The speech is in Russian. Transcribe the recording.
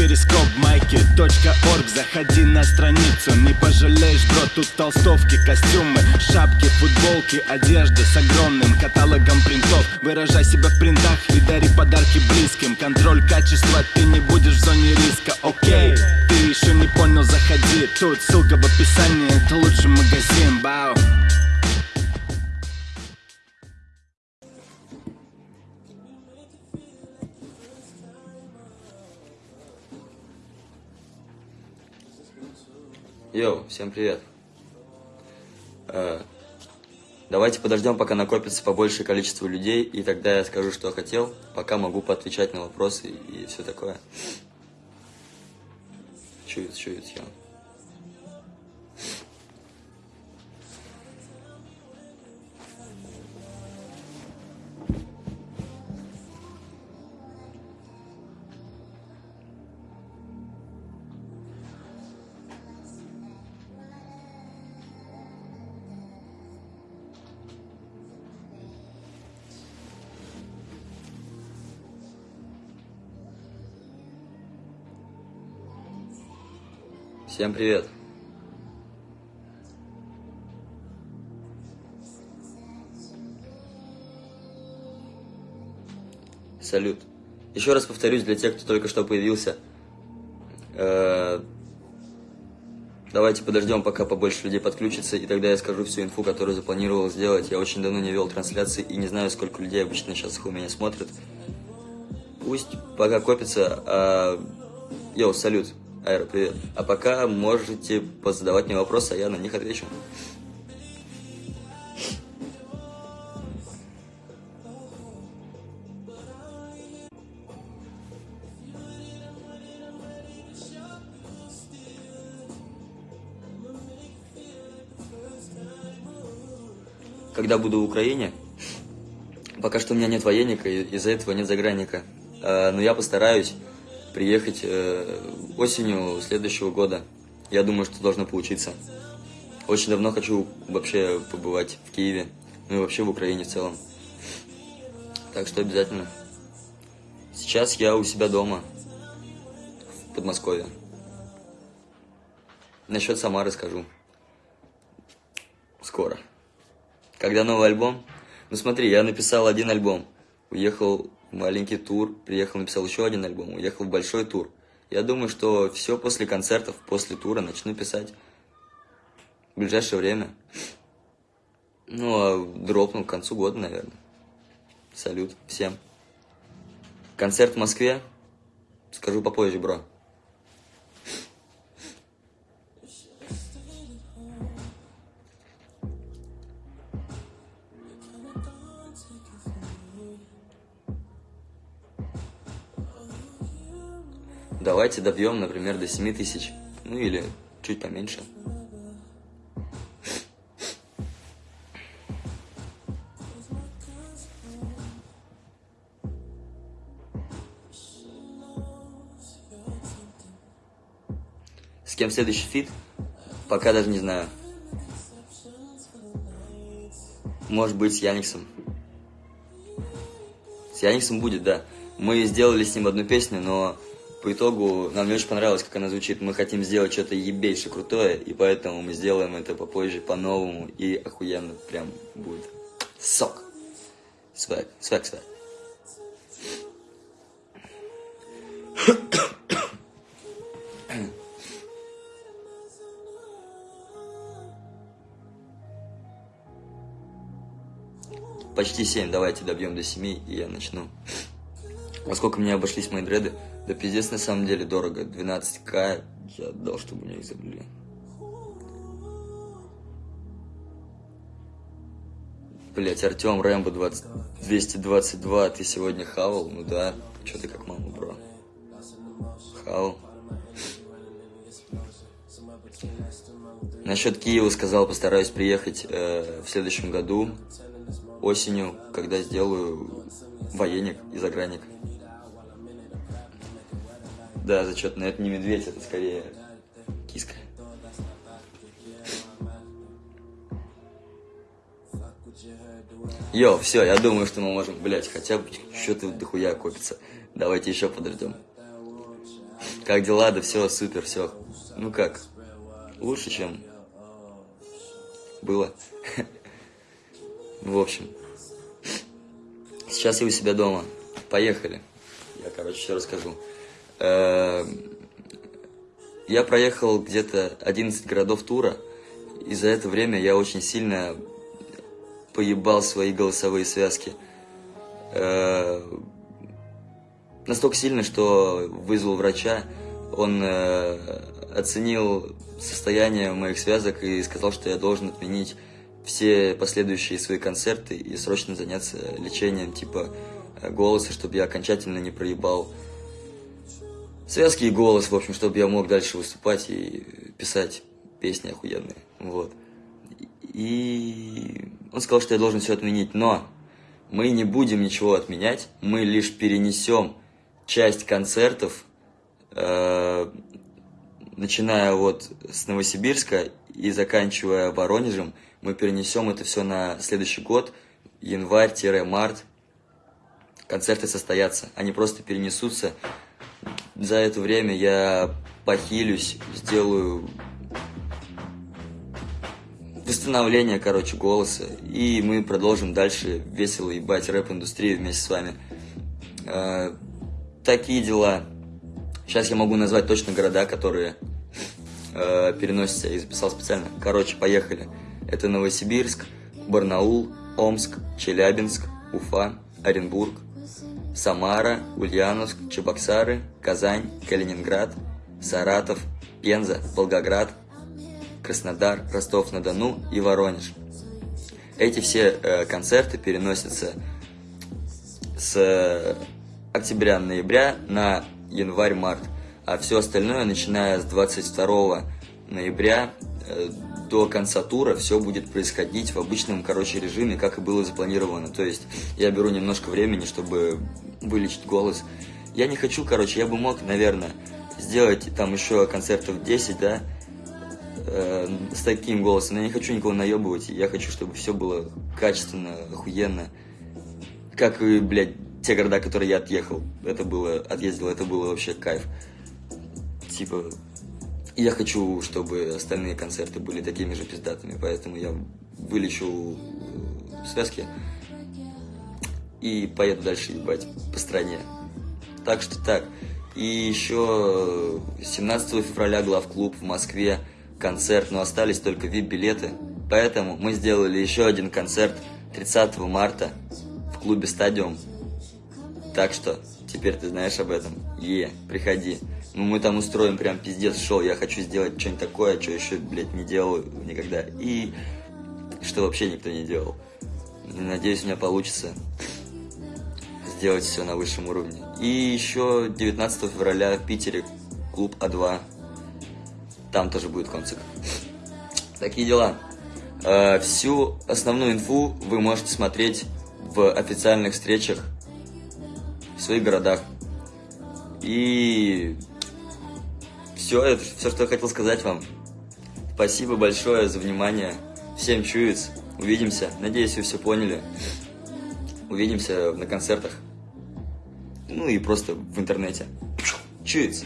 перископ майки .орг. Заходи на страницу, не пожалеешь, бро Тут толстовки, костюмы, шапки, футболки Одежда с огромным каталогом принтов. Выражай себя в принтах и дари подарки близким. Контроль качества, ты не будешь в зоне риска, окей Ты еще не понял, заходи. Тут ссылка в описании, это лучший магазин, Йоу, всем привет. Э, давайте подождем, пока накопится побольшее количество людей, и тогда я скажу, что хотел, пока могу поотвечать на вопросы и все такое. Чует, чует, я. Всем привет. Салют. Еще раз повторюсь для тех, кто только что появился. Э, давайте подождем, пока побольше людей подключится, и тогда я скажу всю инфу, которую запланировал сделать. Я очень давно не вел трансляции и не знаю, сколько людей обычно сейчас их у меня смотрят. Пусть пока копится. А... Йоу, салют. Айра, привет. А пока можете позадавать мне вопросы, а я на них отвечу. Когда буду в Украине, пока что у меня нет военника, из-за этого нет загранника. А, но я постараюсь приехать э, осенью следующего года. Я думаю, что должно получиться. Очень давно хочу вообще побывать в Киеве, ну и вообще в Украине в целом. Так что обязательно. Сейчас я у себя дома, в Подмосковье. Насчет Самары скажу. Скоро. Когда новый альбом? Ну смотри, я написал один альбом. Уехал маленький тур, приехал, написал еще один альбом, уехал в большой тур. Я думаю, что все после концертов, после тура начну писать в ближайшее время. Ну, а дропну к концу года, наверное. Салют всем. Концерт в Москве, скажу попозже, бро. Давайте добьем, например, до 7 тысяч. Ну или чуть поменьше. С кем следующий фит? Пока даже не знаю. Может быть, с Яниксом. С Яниксом будет, да. Мы сделали с ним одну песню, но по итогу нам очень понравилось, как она звучит. Мы хотим сделать что-то ебейше крутое, и поэтому мы сделаем это попозже, по-новому, и охуенно прям будет. Сок. Свэг, свэг, свэг. Почти 7, давайте добьем до 7, и я начну. Во сколько мне обошлись мои дреды? Да пиздец на самом деле дорого. 12к я отдал, чтобы меня их забили. Блять, Артем Рэмбо 20, 222, ты сегодня хавал? Ну да, что ты как мама, бро? Хавал. Насчет Киева сказал, постараюсь приехать э, в следующем году, осенью, когда сделаю военник и загранник. Да, зачетно. Это не медведь, это скорее киска. Йо, все, я думаю, что мы можем, блять, хотя бы что-то дохуя копится. Давайте еще подождем. Как дела? Да все, супер, все. Ну как? Лучше, чем было. В общем. Сейчас я у себя дома. Поехали. Я, короче, все расскажу. Эм, я проехал где-то 11 городов тура, и за это время я очень сильно поебал свои голосовые связки. Э, настолько сильно, что вызвал врача, он э, оценил состояние моих связок и сказал, что я должен отменить все последующие свои концерты и срочно заняться лечением типа э, голоса, чтобы я окончательно не проебал связки и голос, в общем, чтобы я мог дальше выступать и писать песни охуенные, вот. И он сказал, что я должен все отменить, но мы не будем ничего отменять, мы лишь перенесем часть концертов, э, начиная вот с Новосибирска и заканчивая Воронежем, мы перенесем это все на следующий год, январь-март. Концерты состоятся, они просто перенесутся. За это время я похилюсь, сделаю восстановление, короче, голоса. И мы продолжим дальше весело ебать рэп-индустрию вместе с вами. Э, такие дела. Сейчас я могу назвать точно города, которые э, переносятся. Я записал специально. Короче, поехали. Это Новосибирск, Барнаул, Омск, Челябинск, Уфа, Оренбург, Самара, Ульяновск, Чебоксары, Казань, Калининград, Саратов, Пенза, Волгоград, Краснодар, Ростов-на-Дону и Воронеж. Эти все э, концерты переносятся с октября-ноября на январь-март, а все остальное, начиная с 22 ноября до конца тура все будет происходить в обычном, короче, режиме, как и было запланировано. То есть я беру немножко времени, чтобы вылечить голос. Я не хочу, короче, я бы мог, наверное, сделать там еще концертов 10, да, э, с таким голосом. Но я не хочу никого наебывать, я хочу, чтобы все было качественно, охуенно. Как и, блядь, те города, которые я отъехал. Это было, отъездил, это было вообще кайф. Типа, я хочу, чтобы остальные концерты были такими же пиздатыми, поэтому я вылечу э, связки и поеду дальше ебать по стране. Так что так. И еще 17 февраля главклуб в Москве концерт, но остались только VIP-билеты. Поэтому мы сделали еще один концерт 30 марта в клубе «Стадиум». Так что теперь ты знаешь об этом. Е, приходи. Ну, мы там устроим прям пиздец шоу. Я хочу сделать что-нибудь такое, что еще, блядь, не делал никогда. И что вообще никто не делал. Надеюсь, у меня получится сделать все на высшем уровне. И еще 19 февраля в Питере клуб А2. Там тоже будет концерт. Такие дела. Э, всю основную инфу вы можете смотреть в официальных встречах в своих городах. И все, это все, что я хотел сказать вам. Спасибо большое за внимание. Всем чуец. Увидимся. Надеюсь, вы все поняли. Увидимся на концертах. Ну и просто в интернете. Чуец.